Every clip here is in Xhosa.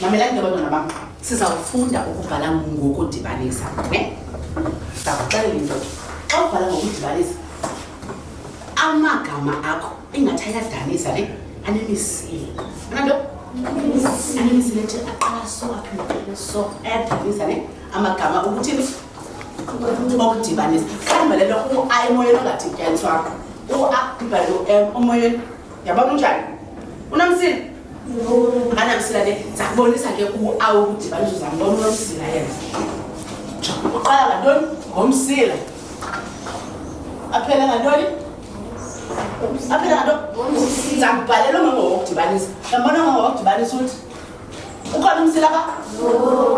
mamelani ke bantwana bam sizawufunda ukubhala ngokudibanisa ne ndizawuxelela into xa ubhala ngokudibanisa amagama akho ingathi ayadanisa le anemisile ananto anemisile nje aqala so aphindele so ayadanisa ne amagama ukuthi okudibanisa khambalelo u-a emoyeni ongadityaniswa u-a ibhale u-m omoyeni yabona unjani unamsile anamsila ne zakubonisa ke u-a ukudibanisa zambona unomsila yena uqala ngantoni ngomsila aphele ngantoni aphilado ndizakubhalela umama wokudibanisa yambona umama wokudibanisa uthi ukhona umsila ba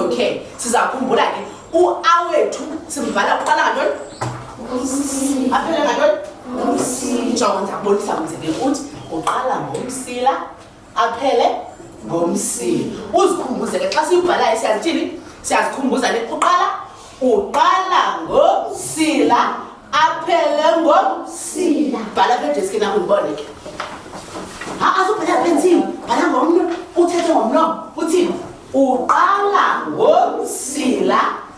okay sizakhumbula ke uawethu simvala kuqala ngantoni aphele ngantoni njongo ndizakubonisa mzekelo uthi uqala ngomsila aphele ngomsili uzikhumbuze ke xa siyibhalayo siyazithini siyazikhumbuza le uqala uqala ngomsila aphele ngomsila bhala apha edeskini akho ndibone ke ha azubhala apha entsini bhala ngomnwe uthethe ngomlomo uthini uqala ngomsila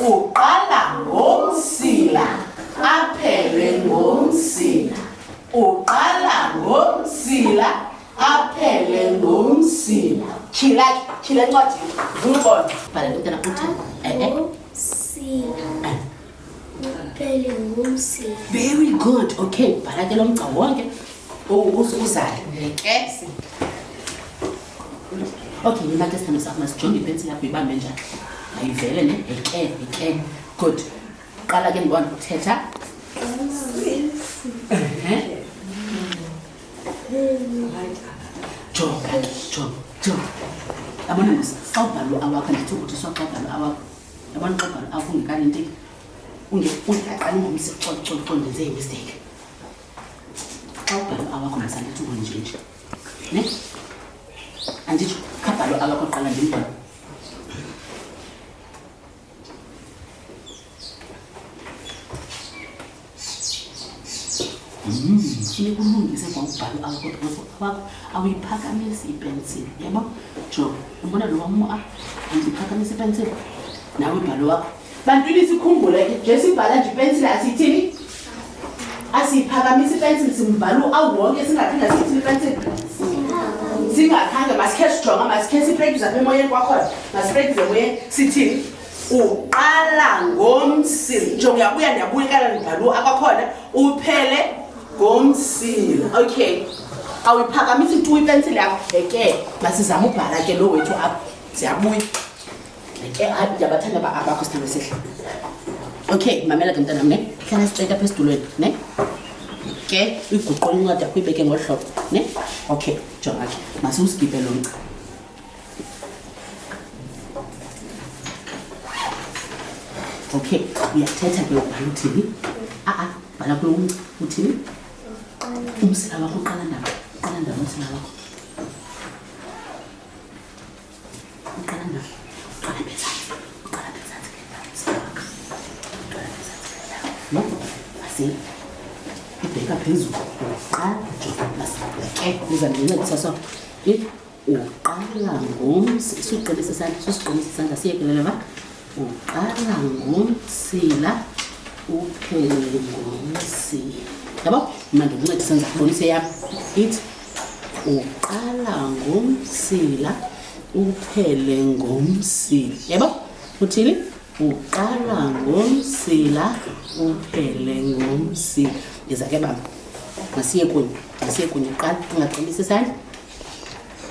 Uqala ngomsila aphele ngomsila. Uqala ngomsila aphele ngomsila. Chila, chila ncwadi. Vula Bhala lentana uthi. Eh eh. Sila. Aphele ngomsila. Very good. Okay, bhala ke lomgca wonke. Uzale. Ngeke. okay yima ke sithando sakho masijonge ipensi yakho ibambe njani ayivele ne eke eke good qala ke ndibona uthetha jonga ke jonga jonga yabona mos xa ubhalo awakho andithi ukuthi swa xa ubhalo awakho yabona xa ubhalo awakho ungekani nti ungaqala ungomsi cococo ndenze imistake xa ubhalo awakho masandithi ungonjenje ne anditsho khabhalo abakoqala ndimbona uyekulungise kwa ubhalo awakodokoso awakho awuyiphakamisi ipensile yabo jo umbona lo wam a andiyiphakamisa ipensile nawe ubhalo wakho Bantwini sikhumbule ke nje sibhala nje ipensile asithini asiphakamisa ipensile simbhala uawu wonke singaphinda sithini ipensile singakhange masikhe sijonga masikhe siprektise apha emoyeni kwakhona masiprektise emoyeni sithini uqala ngomsila nje uyabuya ndiyabuya ikala ndibhalu akwakhona uphele ngomsila okay awuyiphakamisa itu ipensile yakho eke masizame ubhala ke lo wethu apho siyabuya ke hayi ndiyabathanda ba abakho sithando sihle okay mamela ke mntanam ne hlala siceta apha esidulweni ne ke uyiguqola incwadi yakho uyibeke ngolu hlobo ne okay jonga ke masiwusigibhe lo mca okay uyathetha ke ubhala uthini aa bhala kulo umca uthini umsila wakho uqala ndaba uqala ndaba umsila wakho ibheka phezulu uqala ke uza ndincedisa so if uqala ngomsi suqinisa isandla susiqinisa isandla siyekelele ba uqala ngomsila uphele ngomsila yabo mna ndikunceda senza kubonisa eyam ithi uqala ngomsila uphele ngomsila yabo uthini uqala ngomsila uphele ngomsila iza ke baba masiye kunye masiye kunye uqala ungaqinisa isandla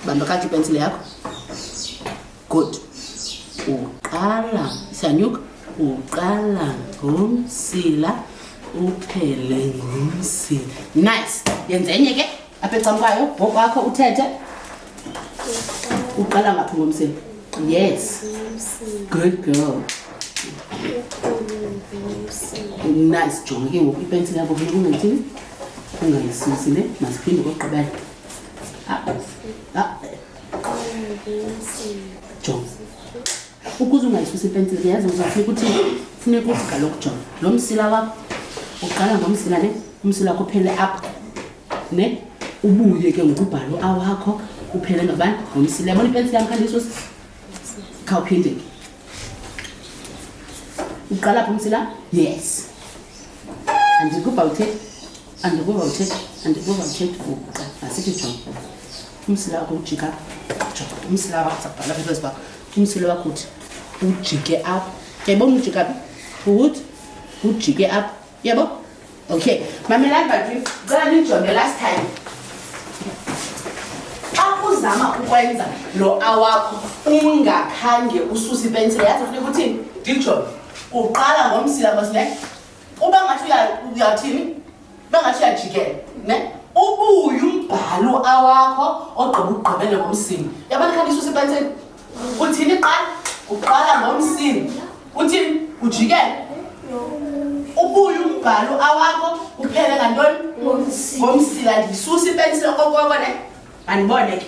bamba kathi ipensile yakho good uqala sanyuka uqala ngomsila uphele ngomsila nice yenze enye ke apha ecamkwayo bhoko wakho uthethe uqala ngaphi ngomsila yes good girl nice jonge ke ngoku ipensile yabo funa kungayithini kungayisusi le masiphinde kokugqibela ah, ah. jonga ukuze ungayisusi ipensile ke yazi uzafuna ukuthi funeka uziqala ukujonga lo msila wakho uqala ngomsila ne umsila wakho uphele apho ne ubuye ke ngokubhalo awakho uphele ngabani ngomsila yabona ipensile yam khandisusi khawuphinde ke uqala pho umsila yes andikubhawuthe andikuva uthetha andikuva uthetha uqa masithi jonga umsila wakho ujika jonga umsila wakho sabhala because ba umsila wakho uthi ujike apho yayibona ujika phi ukuthi ujike apho yebo okay mamelani bantu cela nijonge last time xa uzama ukwenza lo awakho ungakhange ususe ipensile yazi funeka uthini ndijonge uqala ngomsila masine uba ngathi uyathini uba ngathi uyajikela ne ubuye umbhalo awakho ogqiba ugqibele ngomsini yabona khanti isuse ipenseni uthini iqala uqala ngomsini uthini ujikele ubuye umbhalo awakho uphele ngantoni ngomsila ndiyisusa ipensile okoko ne andibone ke